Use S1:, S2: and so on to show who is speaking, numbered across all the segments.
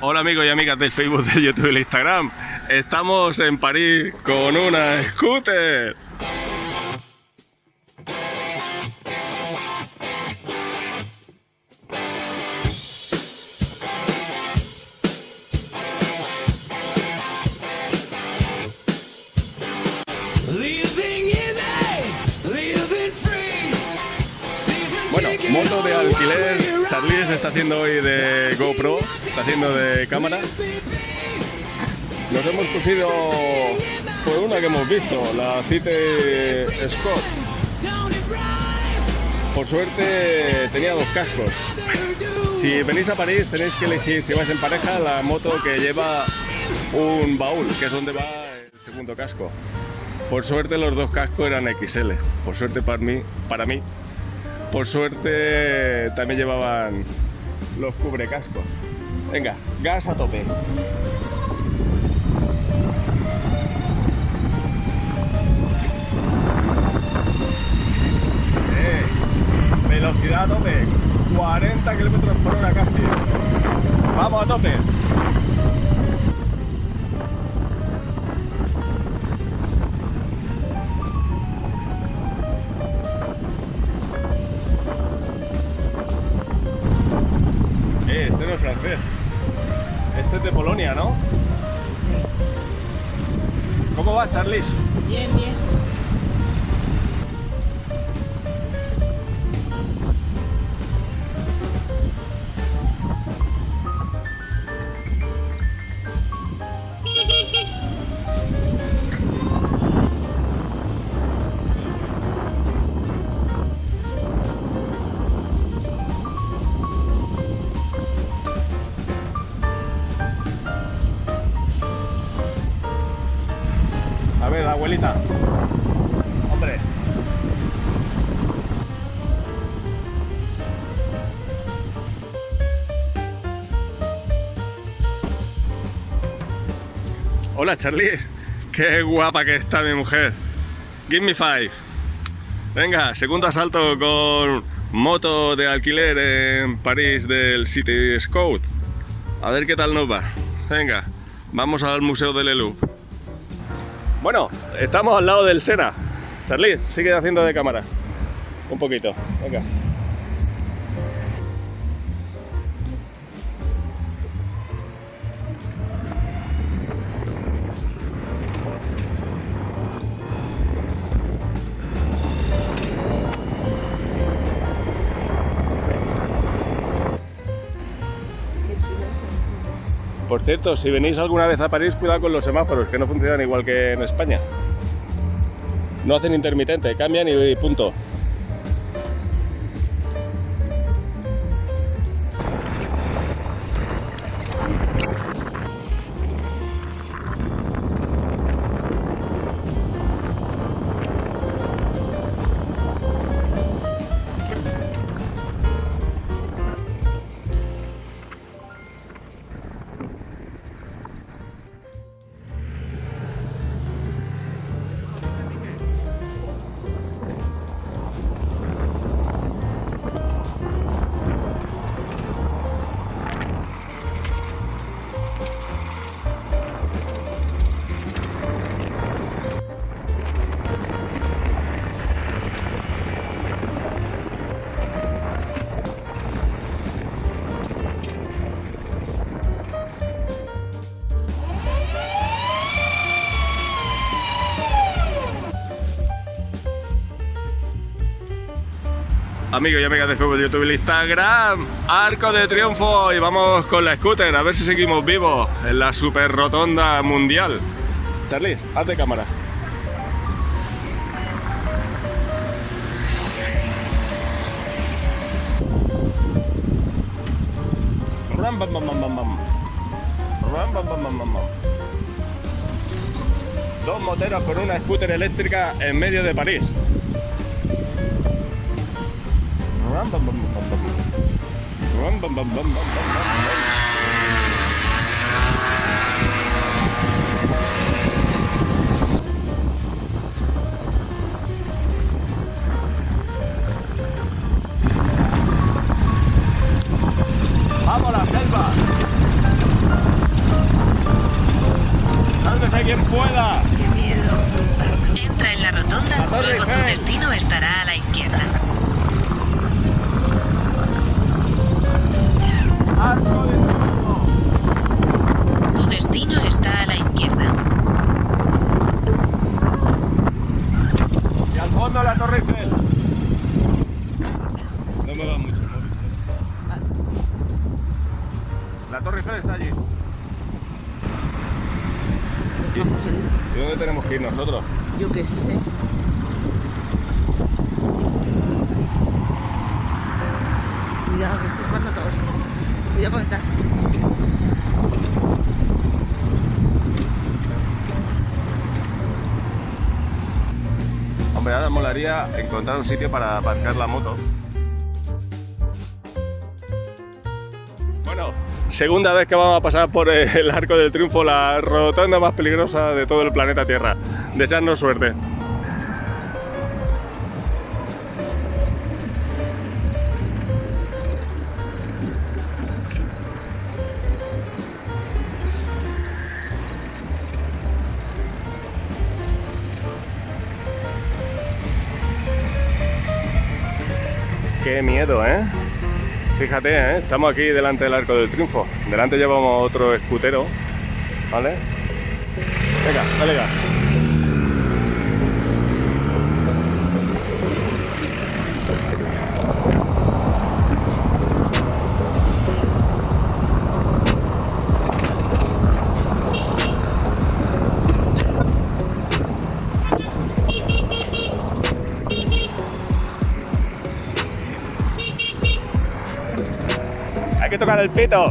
S1: Hola amigos y amigas del Facebook, de YouTube y el Instagram. Estamos en París con una scooter. Moto de alquiler. Charlie se está haciendo hoy de GoPro, está haciendo de cámara. Nos hemos cogido pues una que hemos visto, la Cite Scott. Por suerte tenía dos cascos. Si venís a París tenéis que elegir, si vais en pareja, la moto que lleva un baúl, que es donde va el segundo casco. Por suerte los dos cascos eran XL. Por suerte para mí, para mí. Por suerte también llevaban los cubrecascos. Venga, gas a tope. Velocidad a tope. 40 kilómetros por hora casi. ¿Cómo va, Charlis?
S2: Bien, bien.
S1: Hombre. Hola, Charlie. Qué guapa que está mi mujer. Give me five. Venga, segundo asalto con moto de alquiler en París del City Scout. A ver qué tal nos va. Venga, vamos al Museo del Louvre. Bueno, estamos al lado del Sena. Charlie, sigue haciendo de cámara. Un poquito, venga. Por cierto, si venís alguna vez a París, cuidado con los semáforos, que no funcionan igual que en España. No hacen intermitente, cambian y punto. Amigos y amigas de Facebook, de YouTube y Instagram, Arco de Triunfo y vamos con la scooter a ver si seguimos vivos en la super rotonda mundial. Charlie, haz de cámara. Ram, bam, bam, bam, bam. Ram, bam, bam, bam, bam. Dos moteros con una scooter eléctrica en medio de París. ¡Vamos a la selva! ¡Sálvese quien pueda! Entra en la rotonda, luego tu
S2: destino estará a la izquierda. Tu destino está a la izquierda.
S1: Y al fondo la Torre Eiffel. No me va mucho. el móvil. La Torre Eiffel está allí. ¿Y dónde tenemos que ir nosotros?
S3: Yo qué sé. Cuidado, que estoy jugando a todos. Cuidado con taxi.
S1: Hombre, ahora molaría encontrar un sitio para aparcar la moto. Bueno, segunda vez que vamos a pasar por el Arco del Triunfo, la rotonda más peligrosa de todo el planeta Tierra. De echarnos suerte. Qué miedo, ¿eh? Fíjate, ¿eh? estamos aquí delante del Arco del Triunfo. Delante llevamos otro escutero, ¿vale? Venga, dale. Tocar el pito.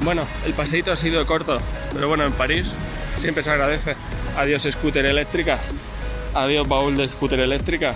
S1: Bueno, el paseíto ha sido corto, pero bueno, en París siempre se agradece. Adiós scooter eléctrica, adiós baúl de scooter eléctrica.